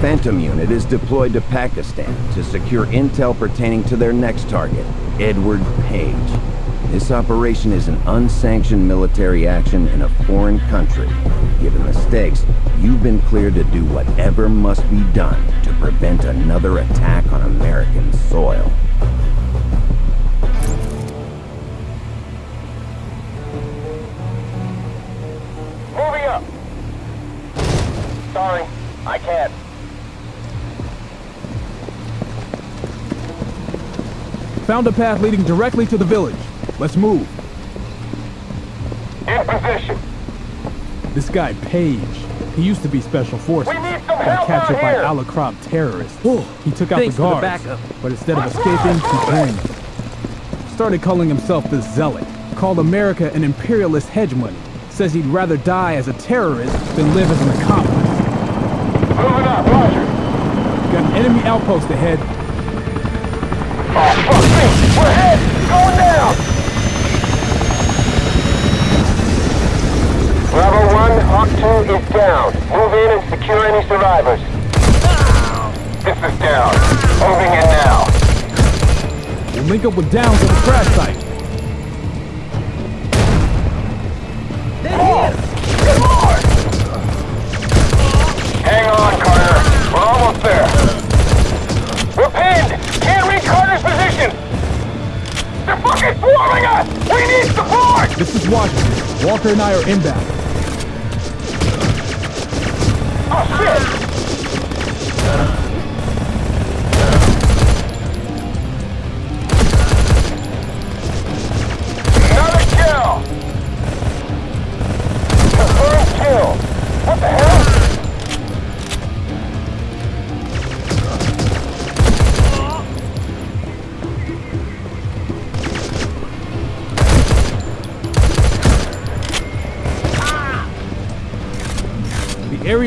Phantom unit is deployed to Pakistan to secure intel pertaining to their next target, Edward Page. This operation is an unsanctioned military action in a foreign country. Given the stakes, you've been cleared to do whatever must be done to prevent another attack on American soil. Found a path leading directly to the village. Let's move. In position. This guy, Page, he used to be Special Forces. We need some Got help captured by here. Al Krab terrorists. he took out the for the guards, but instead of escaping, he joined them. Started calling himself the Zealot. Called America an imperialist hegemony. Says he'd rather die as a terrorist than live as an accomplice. Moving up, Roger. Got an enemy outpost ahead. Oh, fuck me. We're hit. Going down. Bravo 1, Hawk 2 is down. Move in and secure any survivors. This is down. Moving in now. We'll link up with Downs at the crash site. Good lord! Hang on, Carter. We're almost there. We're pinned! Can't reach Carter's position! They're fucking swarming us! We need support! This is Washington. Walker and I are inbound. Oh shit!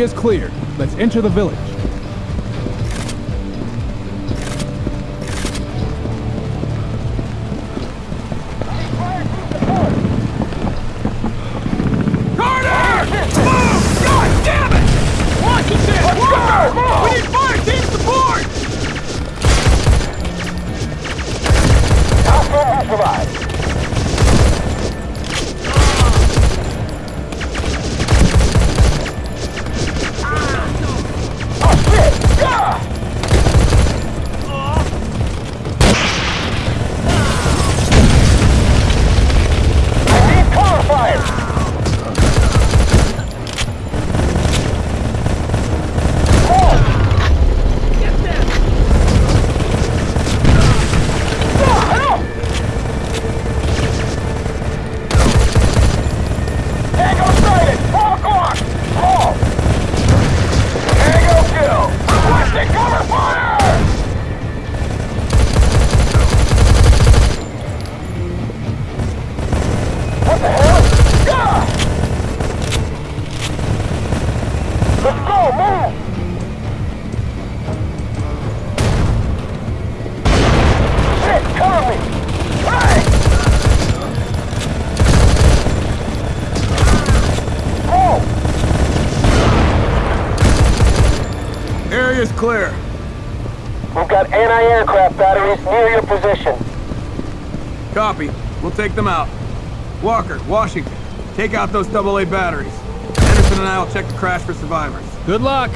Area's cleared. Let's enter the village. Position. Copy. We'll take them out. Walker, Washington, take out those AA batteries. Anderson and I will check the crash for survivors. Good luck.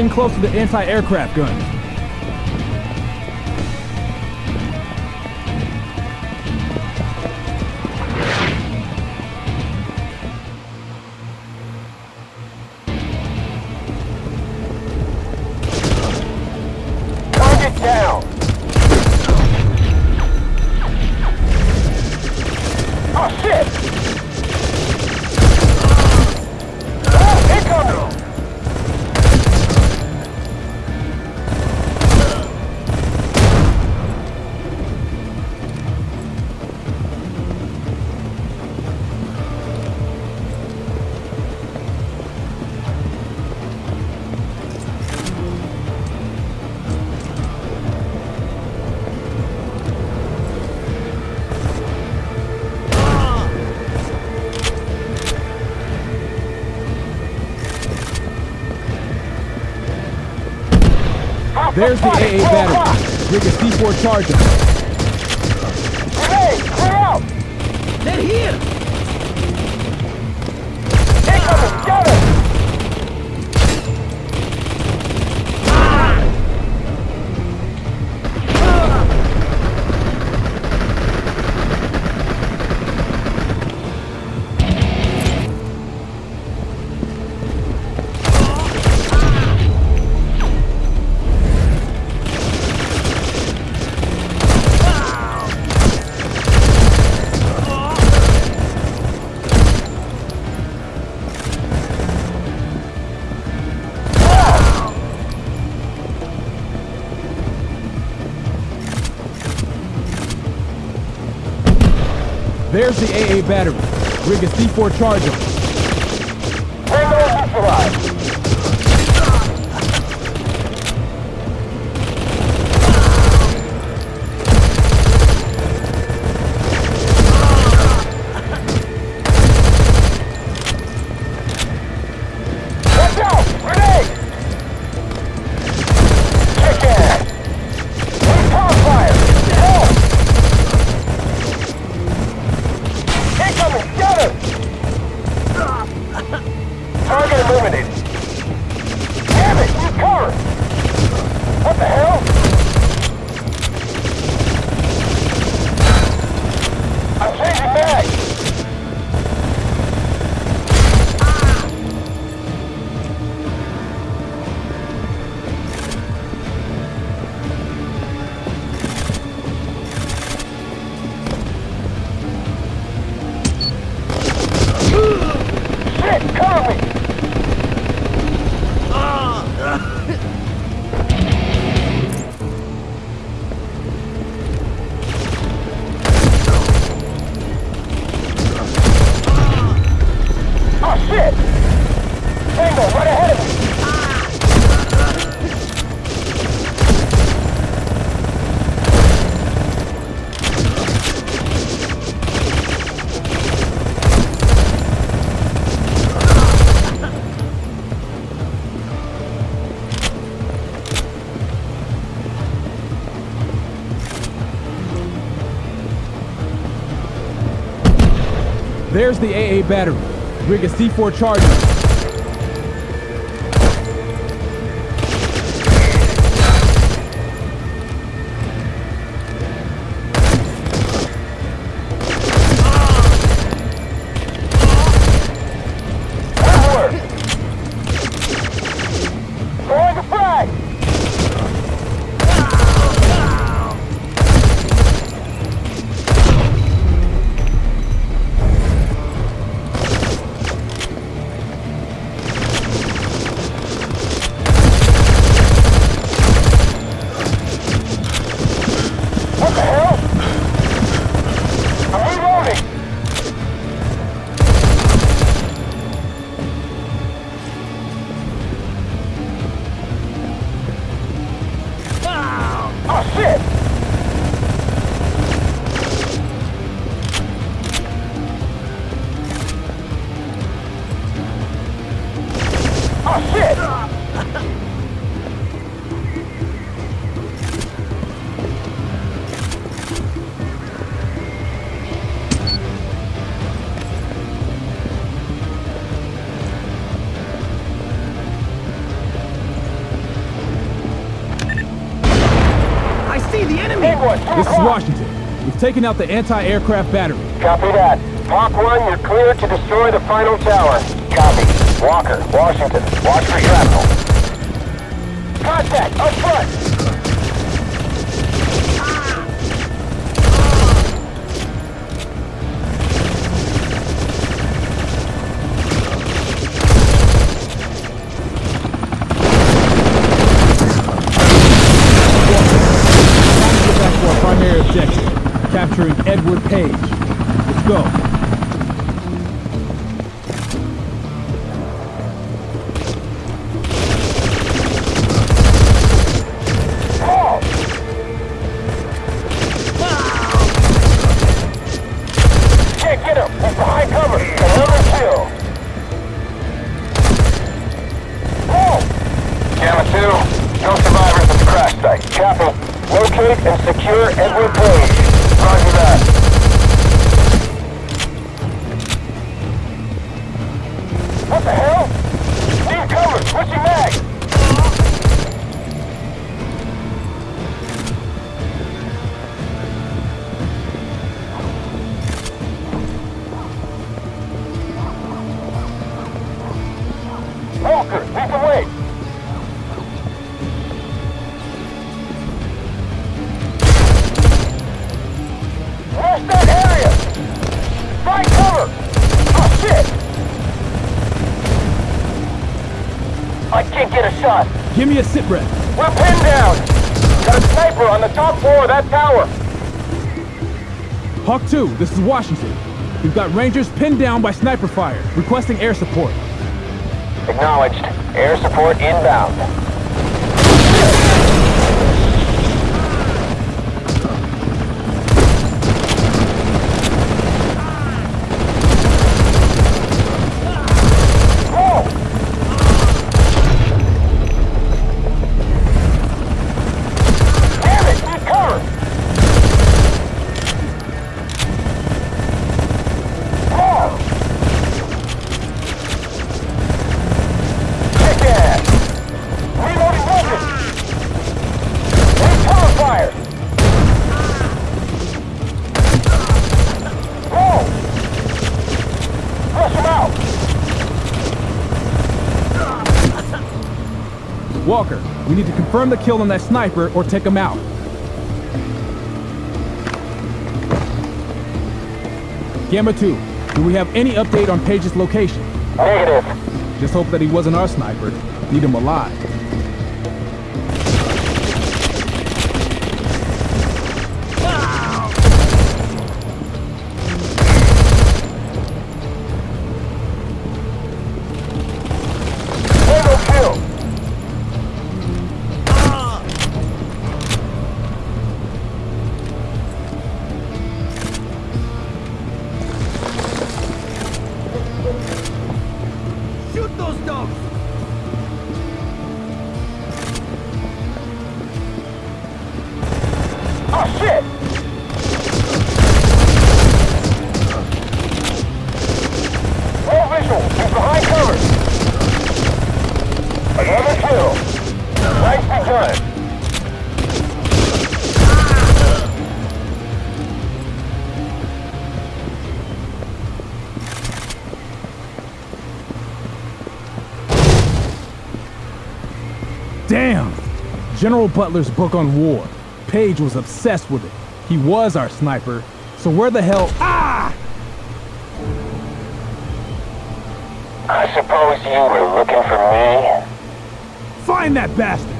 Getting close to the anti-aircraft gun. There's the AA battery. Rig a C4 charger. Grenade! Clear out! They're here! Incoming! Got it! There's the AA battery. Rig a C4 charger. There's the AA battery. Rig a C4 charger. This is. Washington. We've taken out the anti-aircraft battery. Copy that. Hawk 1, you're clear to destroy the final tower. Copy. Walker, Washington, watch for shrapnel. Contact, up front! Shot. Give me a sit rep. We're pinned down. Got a sniper on the top floor of that tower. Hawk 2, this is Washington. We've got Rangers pinned down by sniper fire, requesting air support. Acknowledged. Air support inbound. Confirm the kill on that sniper or take him out. Gamma 2, do we have any update on Page's location? Negative. Just hope that he wasn't our sniper. Need him alive. Damn! General Butler's book on war. Page was obsessed with it. He was our sniper. So where the hell- Ah! I suppose you were looking for me? Find that bastard!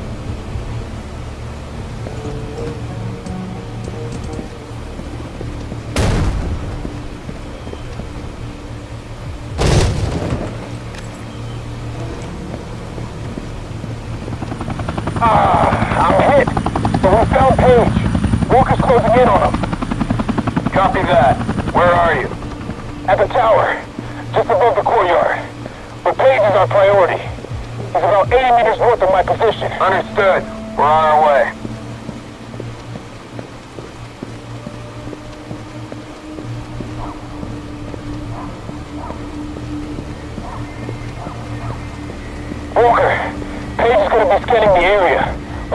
Ah, I'm hit. But we found Page. Walker's closing in on him. Copy that. Where are you? At the tower. Just above the courtyard. But Page is our priority. He's about 80 meters north of my position. Understood. We're on our way. Walker, Page is gonna be scanning the area,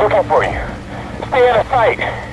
looking for you. Stay out of sight.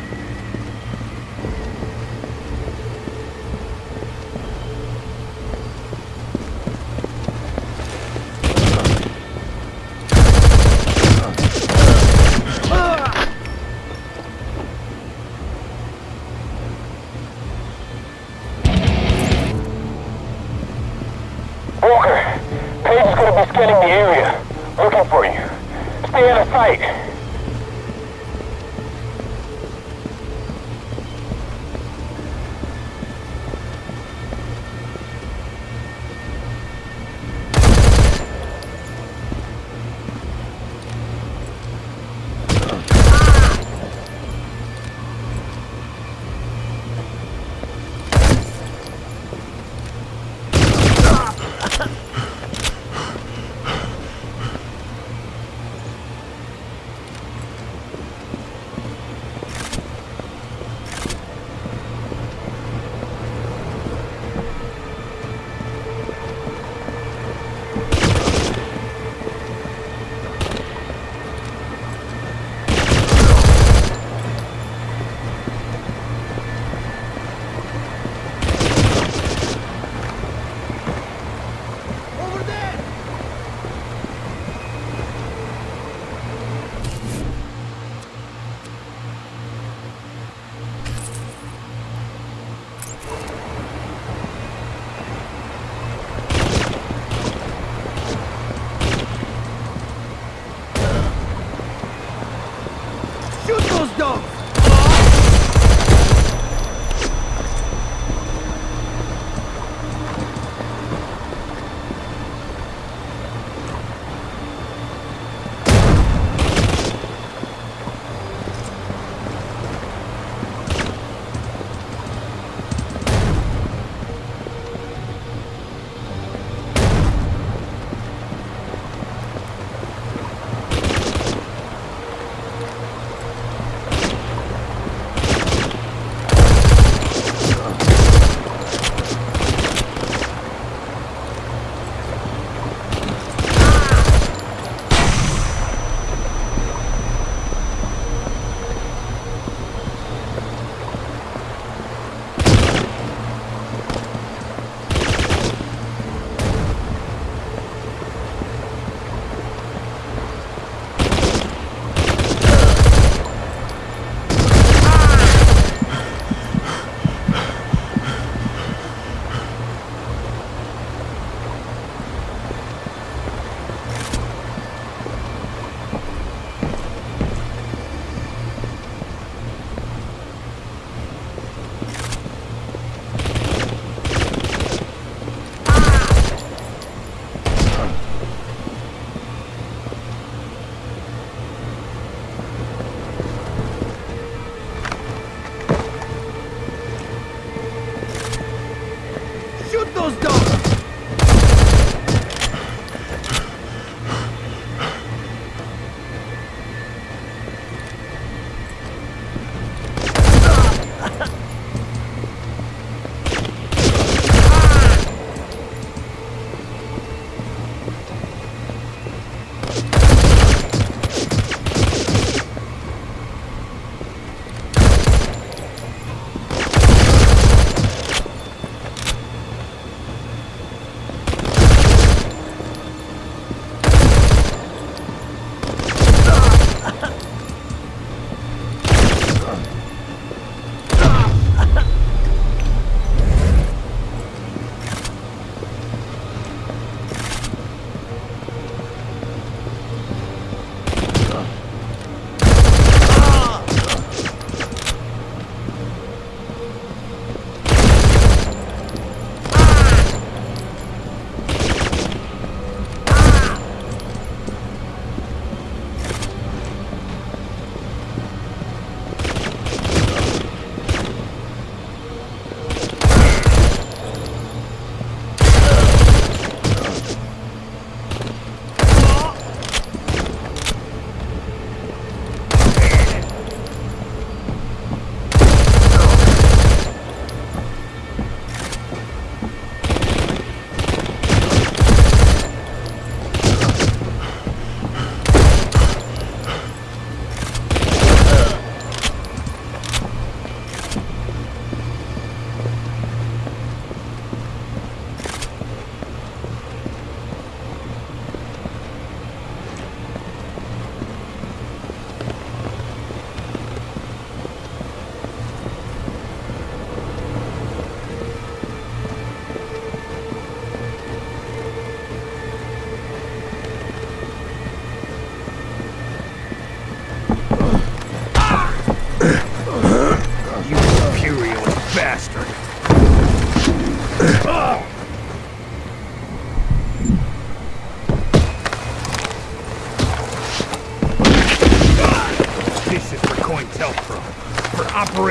¡Dos, dos!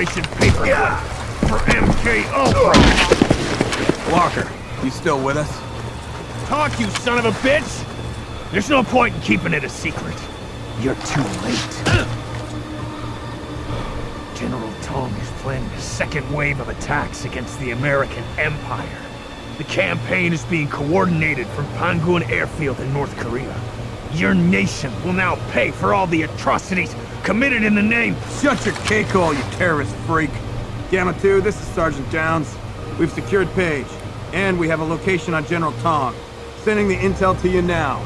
Operation Paperclip, for MK Ultra. Walker, you still with us? Talk, you son of a bitch! There's no point in keeping it a secret. You're too late. General Tong is planning a second wave of attacks against the American Empire. The campaign is being coordinated from Pangun Airfield in North Korea. Your nation will now pay for all the atrocities committed in the name... Shut your cake hole, you terrorist freak. Gamma 2, this is Sergeant Downs. We've secured Page, and we have a location on General Tong. Sending the intel to you now.